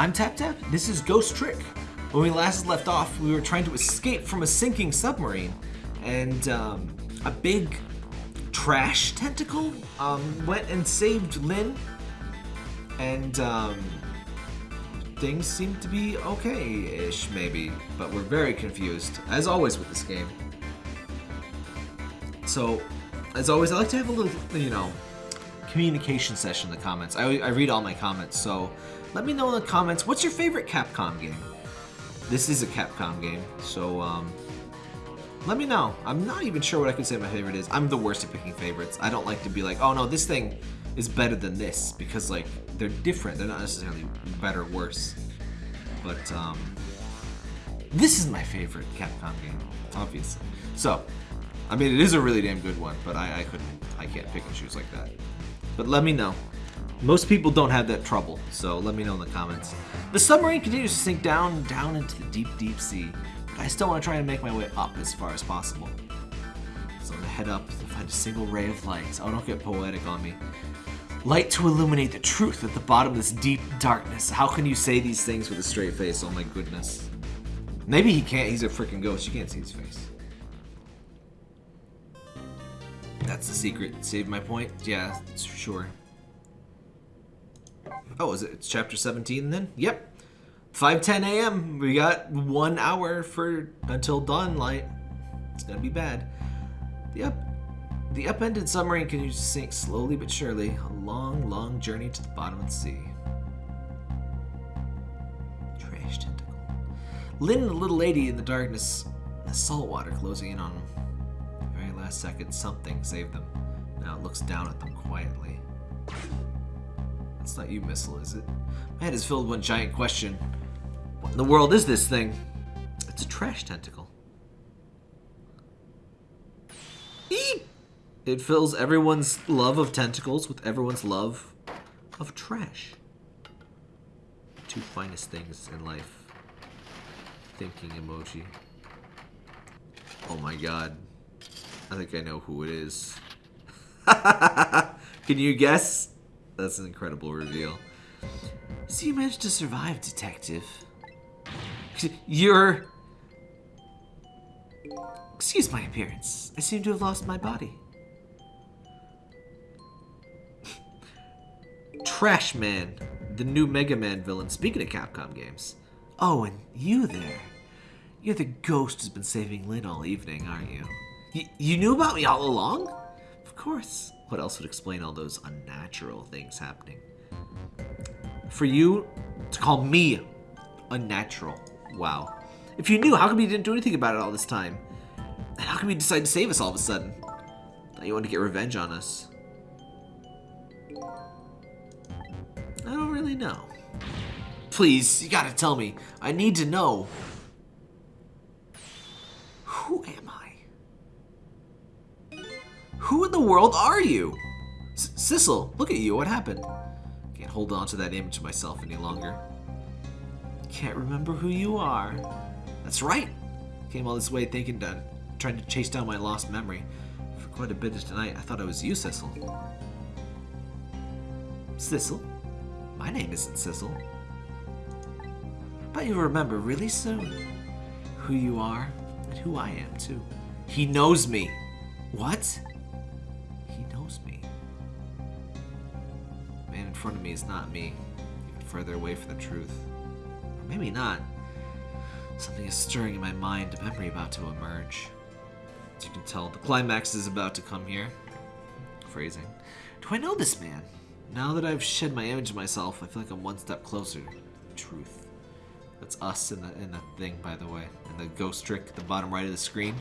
I'm Tap Tap. This is Ghost Trick. When we last left off, we were trying to escape from a sinking submarine, and um, a big trash tentacle um, went and saved Lynne, and um, things seem to be okay-ish, maybe, but we're very confused, as always with this game. So, as always, I like to have a little, you know, communication session in the comments. I, I read all my comments, so let me know in the comments, what's your favorite Capcom game? This is a Capcom game, so um, let me know. I'm not even sure what I could say my favorite is. I'm the worst at picking favorites. I don't like to be like, oh no, this thing is better than this, because like, they're different. They're not necessarily better or worse. But um, this is my favorite Capcom game, obviously. So, I mean, it is a really damn good one, but I, I couldn't, I can't pick and choose like that. But let me know. Most people don't have that trouble, so let me know in the comments. The submarine continues to sink down, down into the deep, deep sea, but I still want to try and make my way up as far as possible. So I'm gonna head up to find a single ray of light. Oh, don't get poetic on me. Light to illuminate the truth at the bottom of this deep darkness. How can you say these things with a straight face? Oh my goodness. Maybe he can't. He's a freaking ghost. You can't see his face. That's the secret. Save my point? Yeah, sure. Oh, is it it's chapter 17 then? Yep. 5:10 a.m. We got one hour for until dawn light. It's gonna be bad. The up, the upended submarine continues to sink slowly but surely. A long, long journey to the bottom of the sea. Trash tentacle. Lynne and the little lady in the darkness, the salt water closing in on them. The very last second, something saved them. Now it looks down at them quietly. It's not you, Missile, is it? My head is filled with one giant question. What in the world is this thing? It's a trash tentacle. It fills everyone's love of tentacles with everyone's love of trash. Two finest things in life. Thinking emoji. Oh my god. I think I know who it is. Can you guess? That's an incredible reveal. So you managed to survive, detective. You're... Excuse my appearance. I seem to have lost my body. Trash Man, the new Mega Man villain. Speaking of Capcom games. Oh, and you there. You're the ghost who's been saving Lynne all evening, aren't you? Y you knew about me all along? Of course. What else would explain all those unnatural things happening? For you to call me unnatural. Wow. If you knew, how come you didn't do anything about it all this time? And how come you decided to save us all of a sudden? Thought you wanted to get revenge on us. I don't really know. Please, you gotta tell me. I need to know. Who am I? Who in the world are you? Sissel, look at you. What happened? Can't hold on to that image of myself any longer. Can't remember who you are. That's right. Came all this way thinking that, trying to chase down my lost memory. For quite a bit of tonight, I thought I was you, Sissel. Sissel? My name isn't Sissel. But you'll remember really soon who you are and who I am, too. He knows me. What? Front of me is not me. Even further away from the truth. Or maybe not. Something is stirring in my mind, a memory about to emerge. As you can tell, the climax is about to come here. Phrasing. Do I know this man? Now that I've shed my image of myself, I feel like I'm one step closer to the truth. That's us in the in the thing, by the way, and the ghost trick at the bottom right of the screen.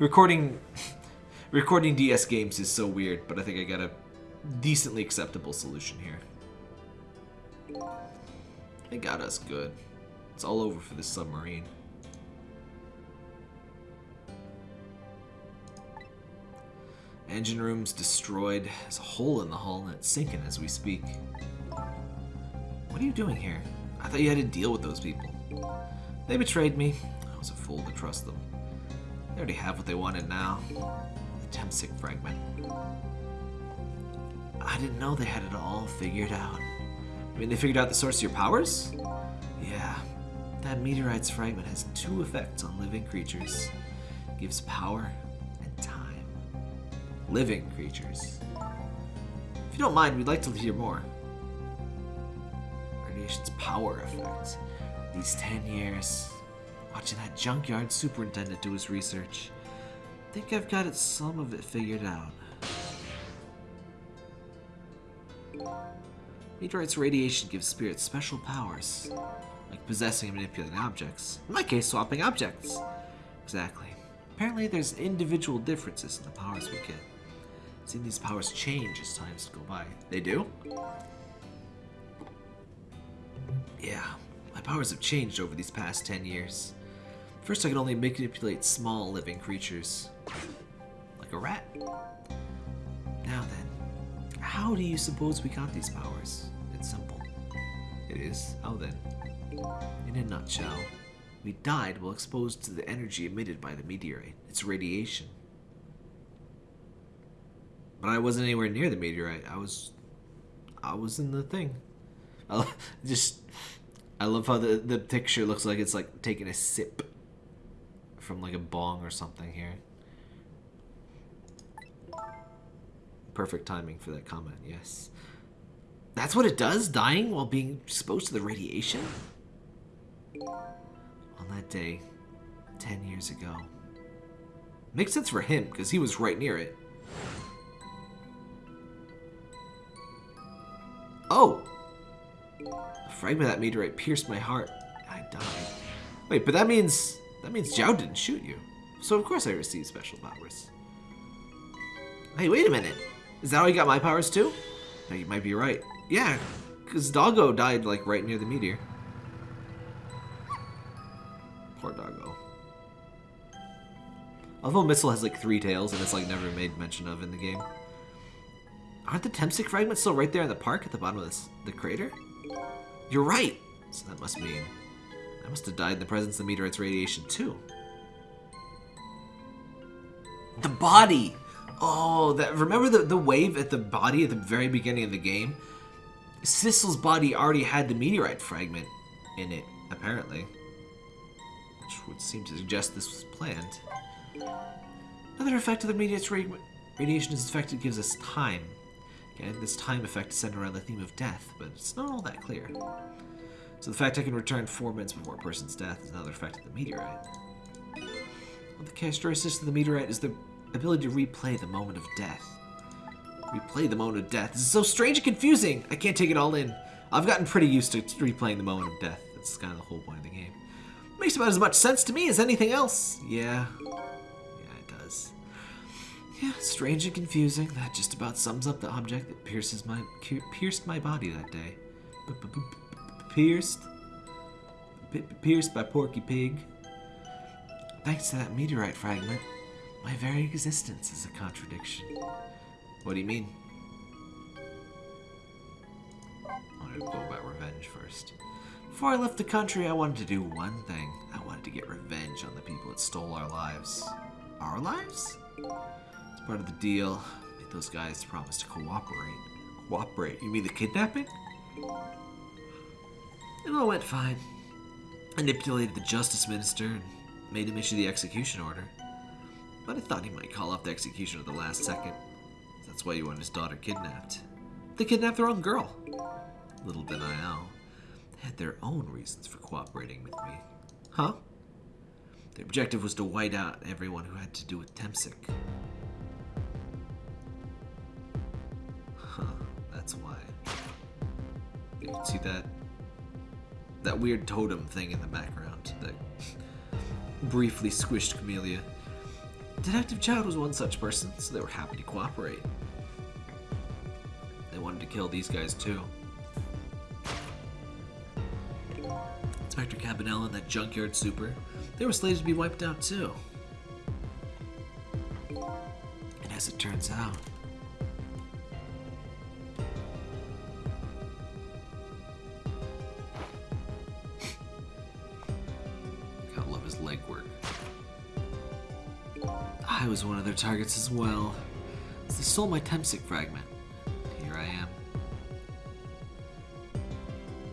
Recording, recording DS games is so weird, but I think I got a decently acceptable solution here. They got us good. It's all over for this submarine. Engine room's destroyed. There's a hole in the hull and it's sinking as we speak. What are you doing here? I thought you had to deal with those people. They betrayed me. I was a fool to trust them. They already have what they wanted now. The Temsik fragment. I didn't know they had it all figured out. I mean, they figured out the source of your powers? Yeah. That meteorite's fragment has two effects on living creatures. gives power and time. Living creatures. If you don't mind, we'd like to hear more. Radiation's power effect. These 10 years, watching that junkyard superintendent do his research. think I've got it, some of it figured out. Meteorite's radiation gives spirits special powers, like possessing and manipulating objects. In my case, swapping objects. Exactly. Apparently, there's individual differences in the powers we get. Seeing these powers change as times go by. They do? Yeah, my powers have changed over these past 10 years. First, I could only manipulate small living creatures, like a rat. How do you suppose we got these powers? It's simple. It is. How then? In a nutshell, we died while exposed to the energy emitted by the meteorite, its radiation. But I wasn't anywhere near the meteorite. I was, I was in the thing. I just, I love how the the picture looks like it's like taking a sip from like a bong or something here. Perfect timing for that comment. Yes. That's what it does, dying while being exposed to the radiation? On that day, 10 years ago. Makes sense for him, because he was right near it. Oh! A fragment of that meteorite pierced my heart. I died. Wait, but that means... That means Jowd didn't shoot you. So of course I received special powers. Hey, wait a minute. Is that how he got my powers too? No, you might be right. Yeah, because Doggo died like right near the meteor. Poor Doggo. Although Missile has like three tails and it's like never made mention of in the game. Aren't the Temsik fragments still right there in the park at the bottom of this, the crater? You're right! So that must mean I must have died in the presence of the meteorite's radiation too. The body! Oh, that remember the, the wave at the body at the very beginning of the game? Sissel's body already had the meteorite fragment in it, apparently. Which would seem to suggest this was planned. Another effect of the meteorite's radiation is affected gives us time. Okay, this time effect is centered around the theme of death, but it's not all that clear. So the fact I can return four minutes before a person's death is another effect of the meteorite. Well, the characteristic of the meteorite is the ability to replay the moment of death. Replay the moment of death. This is so strange and confusing. I can't take it all in. I've gotten pretty used to replaying the moment of death. That's kind of the whole point of the game. Makes about as much sense to me as anything else. Yeah. Yeah, it does. Yeah, strange and confusing. That just about sums up the object that pierces my pierced my body that day. B -b -b pierced? P pierced by Porky Pig. Thanks to that meteorite fragment, my very existence is a contradiction. What do you mean? I wanted to go about revenge first. Before I left the country, I wanted to do one thing. I wanted to get revenge on the people that stole our lives. Our lives? It's part of the deal. Made those guys promise to cooperate. Cooperate? You mean the kidnapping? It all went fine. I manipulated the justice minister and made him issue the execution order but I thought he might call off the execution at the last second. That's why he wanted his daughter kidnapped. They kidnapped their own girl. Little did I know, they had their own reasons for cooperating with me. Huh? Their objective was to white out everyone who had to do with Temsik. Huh, that's why. You can see that that weird totem thing in the background that briefly squished Kamila. Detective Jowd was one such person, so they were happy to cooperate. They wanted to kill these guys too. Inspector Cabanela and that junkyard super, they were slated to be wiped out too. And as it turns out, one of their targets as well. They stole my Temsik fragment. Here I am.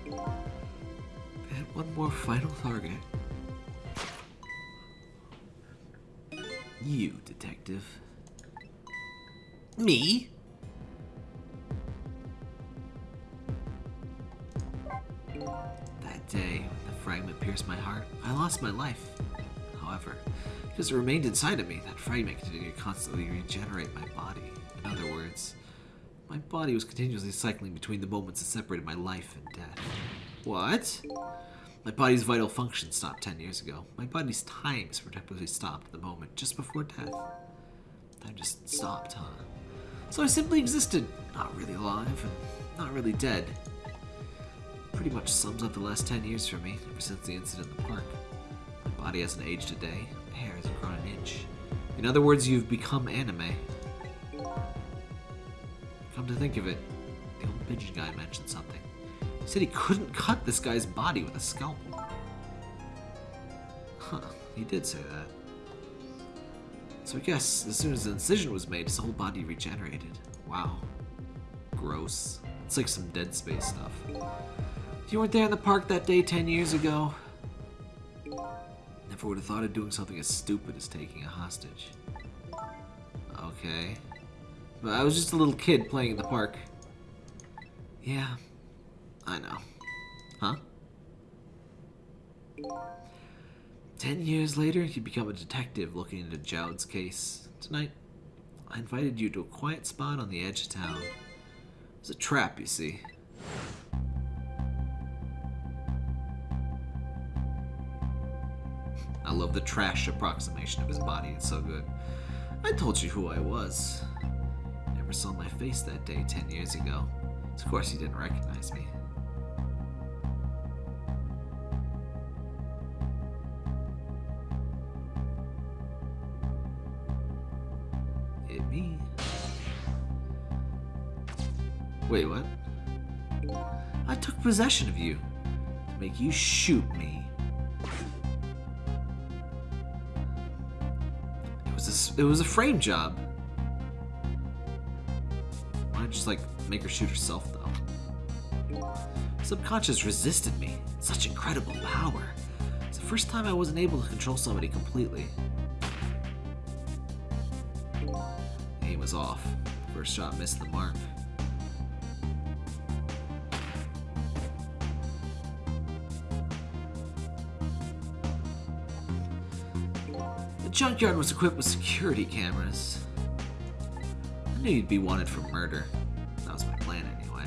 It One more final target. You, detective. Me? That day, when the fragment pierced my heart, I lost my life. However, because it remained inside of me, that fragment continued to constantly regenerate my body. In other words, my body was continuously cycling between the moments that separated my life and death. What? My body's vital function stopped 10 years ago. My body's times predictably stopped at the moment just before death. Time just stopped, huh? So I simply existed, not really alive and not really dead. Pretty much sums up the last 10 years for me, ever since the incident in the park. Body hasn't aged a day, hair hasn't grown an inch. In other words, you've become anime. Come to think of it, the old pigeon guy mentioned something. He said he couldn't cut this guy's body with a scalpel. Huh, he did say that. So I guess as soon as the incision was made, his whole body regenerated. Wow. Gross. It's like some Dead Space stuff. If you weren't there in the park that day 10 years ago, would have thought of doing something as stupid as taking a hostage. Okay. But I was just a little kid playing in the park. Yeah, I know. Huh? Ten years later, you become a detective looking into Jowd's case. Tonight, I invited you to a quiet spot on the edge of town. It was a trap, you see. Love the trash approximation of his body, it's so good. I told you who I was. Never saw my face that day ten years ago. Of course, he didn't recognize me. It me. Wait, what? I took possession of you to make you shoot me. It was a, frame job. Why not just like make her shoot herself though? Subconscious resisted me. Such incredible power. It's the first time I wasn't able to control somebody completely. Aim was off. First shot missed the mark. Junkyard was equipped with security cameras. I knew you'd be wanted for murder. That was my plan anyway.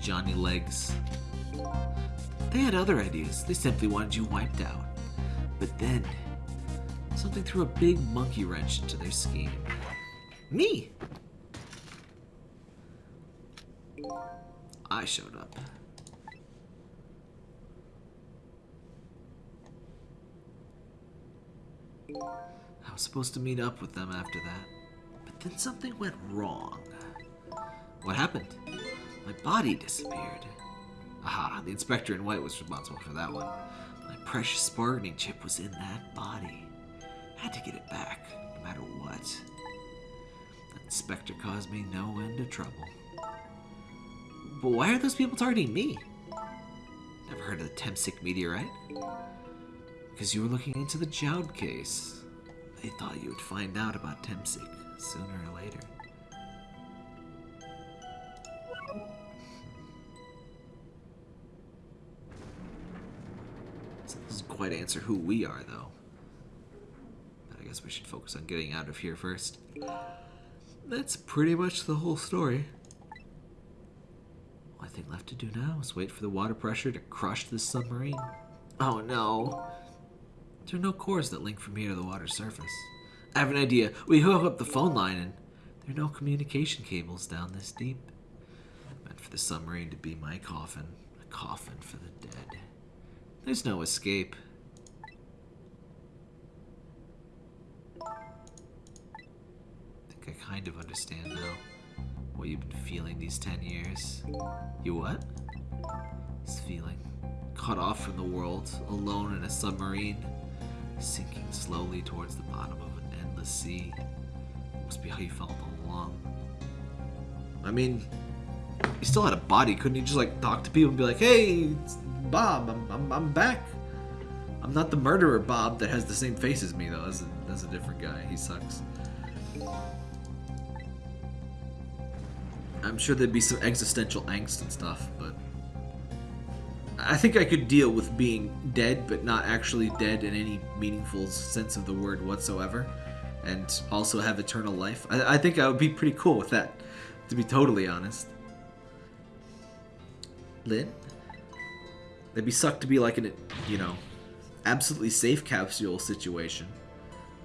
Johnny Legs. They had other ideas. They simply wanted you wiped out. But then, something threw a big monkey wrench into their scheme. Me! I showed up. I was supposed to meet up with them after that, but then something went wrong. What happened? My body disappeared. Aha, the inspector in white was responsible for that one. My precious bargaining chip was in that body. Had to get it back, no matter what. Inspector caused me no end of trouble. But why are those people targeting me? Never heard of the Temsik meteorite? Because you were looking into the Jowd case. They thought you would find out about Temsik sooner or later. This doesn't quite answer who we are, though. I guess we should focus on getting out of here first. That's pretty much the whole story. Only thing left to do now is wait for the water pressure to crush this submarine. Oh no. There are no cores that link from here to the water surface. I have an idea. We hook up the phone line and there are no communication cables down this deep. Meant for the submarine to be my coffin. A coffin for the dead. There's no escape. I kind of understand now what you've been feeling these ten years. You what? This feeling. cut off from the world, alone in a submarine, sinking slowly towards the bottom of an endless sea. Must be how you felt all along. I mean, he still had a body. Couldn't he just like talk to people and be like, "Hey, Bob, I'm, I'm, I'm back. I'm not the murderer Bob that has the same face as me though. That's a, that's a different guy. He sucks." I'm sure there'd be some existential angst and stuff, but I think I could deal with being dead, but not actually dead in any meaningful sense of the word whatsoever, and also have eternal life. I, I think I would be pretty cool with that, to be totally honest. Lynne? It'd be sucked to be like in a, you know, absolutely safe capsule situation.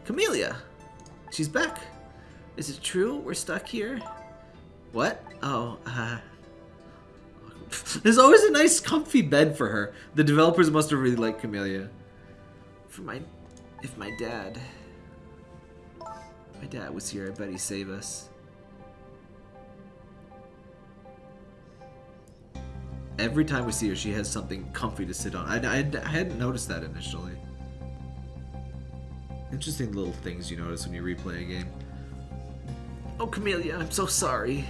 Kamila! She's back. Is it true we're stuck here? What? Oh, uh... There's always a nice comfy bed for her. The developers must have really liked Kamila. For my... If my dad... My dad was here, I bet he'd save us. Every time we see her, she has something comfy to sit on. I, I, I hadn't noticed that initially. Interesting little things you notice when you replay a game. Oh, Kamila, I'm so sorry.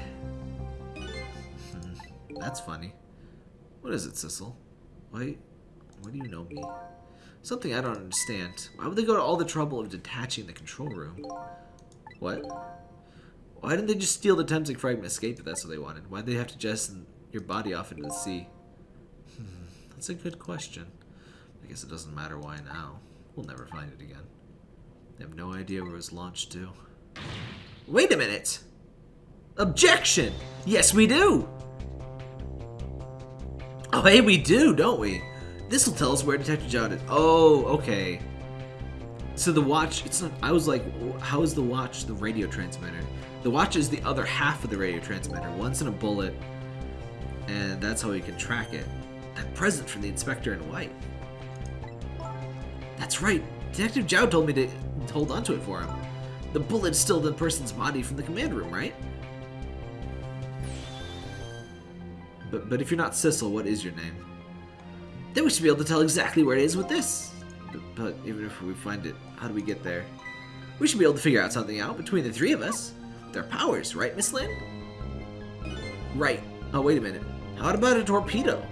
That's funny. What is it, Sissel? Why, why do you know me? Something I don't understand. Why would they go to all the trouble of detaching the control room? What? Why didn't they just steal the Temsik fragment escape if that's what they wanted? Why'd they have to jettison your body off into the sea? Hmm, that's a good question. I guess it doesn't matter why now. We'll never find it again. They have no idea where it was launched to. Wait a minute! Objection! Yes, we do! Oh, hey, we do, don't we? This will tell us where Detective John is. Oh, okay. So the watch, it's not, I was like, how is the watch the radio transmitter? The watch is the other half of the radio transmitter. One's in a bullet, and that's how we can track it. That present from the inspector in white. That's right. Detective Jowd told me to hold onto it for him. The bullet's still the person's body from the command room, right? But but if you're not Sissel, what is your name? Then we should be able to tell exactly where it is with this. But, but even if we find it, how do we get there? We should be able to figure out something out between the three of us. Their powers, right, Miss Lynne? Right. Oh, wait a minute. How about a torpedo?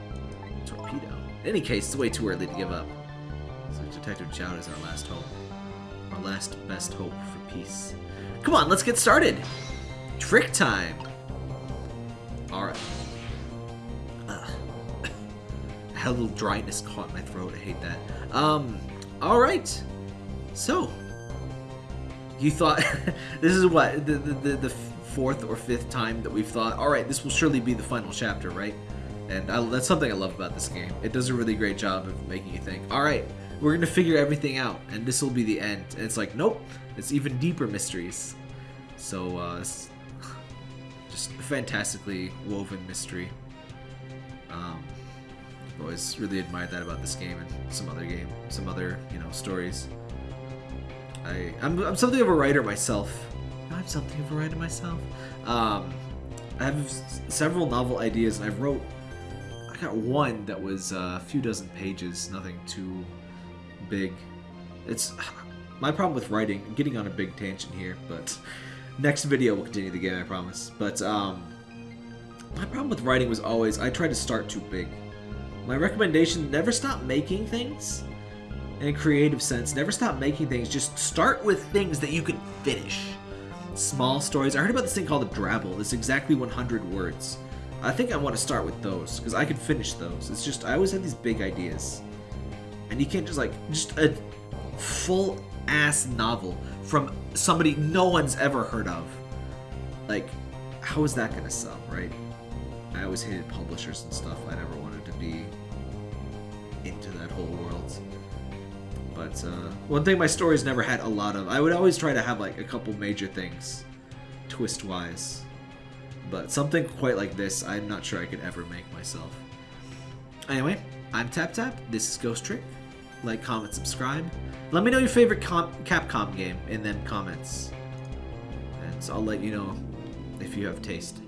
Torpedo. In any case, it's way too early to give up. So Detective Jowd is our last hope. Our last best hope for peace. Come on, let's get started! Trick time! Alright. Had a little dryness caught in my throat. I hate that. Um, alright. So, you thought this is what the, the, the, the fourth or fifth time that we've thought, all right, this will surely be the final chapter, right? And I, that's something I love about this game. It does a really great job of making you think, all right, we're gonna figure everything out, and this will be the end. And it's like, nope, it's even deeper mysteries. So, uh, just fantastically woven mystery. Um, I've always really admired that about this game and some other game, some other you know stories. I I'm, I'm something of a writer myself. I'm something of a writer myself. Um, I have several novel ideas, and I wrote. I got one that was uh, a few dozen pages, nothing too big. It's my problem with writing. I'm getting on a big tangent here, but next video we'll continue the game, I promise. But um, my problem with writing was always I tried to start too big. My recommendation: never stop making things in a creative sense. Never stop making things. Just start with things that you can finish. Small stories. I heard about this thing called the drabble. It's exactly 100 words. I think I want to start with those because I can finish those. It's just I always have these big ideas, and you can't just like just a full ass novel from somebody no one's ever heard of. Like, how is that gonna sell, right? I always hated publishers and stuff. I never wanted to be into that whole world. But uh, one thing my stories never had a lot of, I would always try to have like a couple major things, twist wise. But something quite like this, I'm not sure I could ever make myself. Anyway, I'm Tap Tap. This is Ghost Trick. Like, comment, subscribe. Let me know your favorite Capcom game in them comments. And so I'll let you know if you have taste.